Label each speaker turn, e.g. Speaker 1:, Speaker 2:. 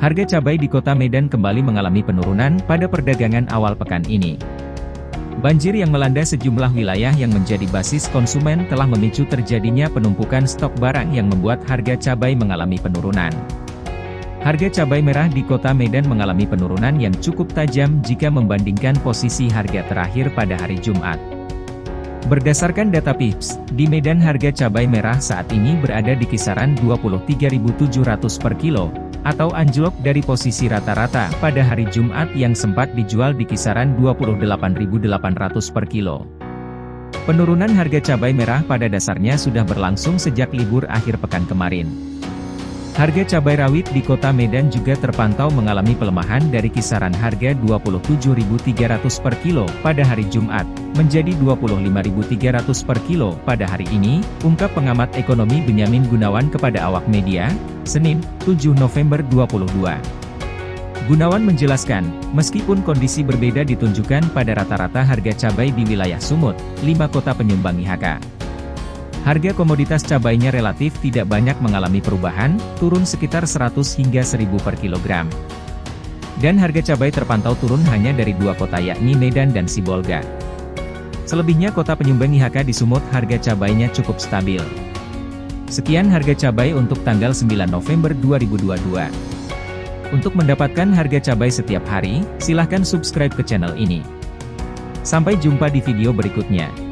Speaker 1: Harga cabai di kota Medan kembali mengalami penurunan pada perdagangan awal pekan ini. Banjir yang melanda sejumlah wilayah yang menjadi basis konsumen telah memicu terjadinya penumpukan stok barang yang membuat harga cabai mengalami penurunan. Harga cabai merah di kota Medan mengalami penurunan yang cukup tajam jika membandingkan posisi harga terakhir pada hari Jumat. Berdasarkan data PIPS, di Medan harga cabai merah saat ini berada di kisaran 23.700 per kilo, atau anjlok dari posisi rata-rata pada hari Jumat yang sempat dijual di kisaran 28.800 per kilo. Penurunan harga cabai merah pada dasarnya sudah berlangsung sejak libur akhir pekan kemarin. Harga cabai rawit di kota Medan juga terpantau mengalami pelemahan dari kisaran harga 27.300 per kilo pada hari Jumat, menjadi 25.300 per kilo pada hari ini, ungkap pengamat ekonomi Benyamin Gunawan kepada awak media, Senin, 7 November 22. Gunawan menjelaskan, meskipun kondisi berbeda ditunjukkan pada rata-rata harga cabai di wilayah Sumut, lima kota penyumbang IHK. Harga komoditas cabainya relatif tidak banyak mengalami perubahan, turun sekitar 100 hingga 1000 per kilogram. Dan harga cabai terpantau turun hanya dari dua kota yakni Medan dan Sibolga. Selebihnya kota penyumbang IHK di Sumut harga cabainya cukup stabil. Sekian harga cabai untuk tanggal 9 November 2022. Untuk mendapatkan harga cabai setiap hari, silahkan subscribe ke channel ini. Sampai jumpa di video berikutnya.